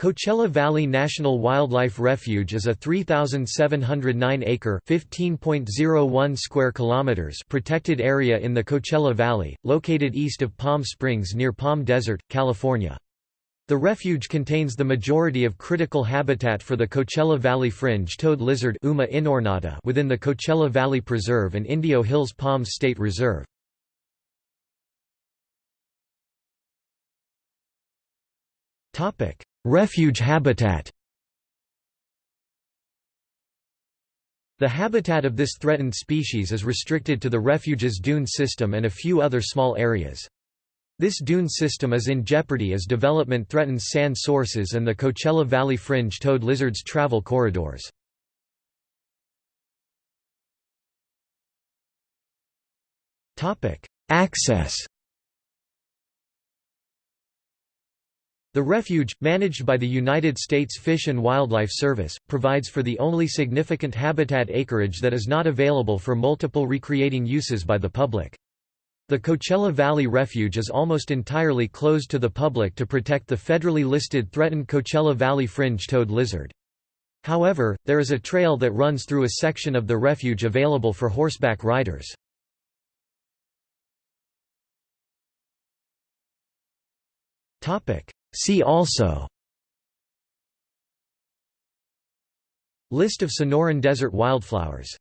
Coachella Valley National Wildlife Refuge is a 3,709-acre (15.01 square kilometers) protected area in the Coachella Valley, located east of Palm Springs near Palm Desert, California. The refuge contains the majority of critical habitat for the Coachella Valley fringe-toed lizard Uma inornata within the Coachella Valley Preserve and Indio Hills Palms State Reserve. Topic: Refuge habitat The habitat of this threatened species is restricted to the refuge's dune system and a few other small areas. This dune system is in jeopardy as development threatens sand sources and the Coachella Valley fringe-toed lizards' travel corridors. Access The refuge, managed by the United States Fish and Wildlife Service, provides for the only significant habitat acreage that is not available for multiple recreating uses by the public. The Coachella Valley Refuge is almost entirely closed to the public to protect the federally listed threatened Coachella Valley fringe-toed lizard. However, there is a trail that runs through a section of the refuge available for horseback riders. Topic: See also List of Sonoran desert wildflowers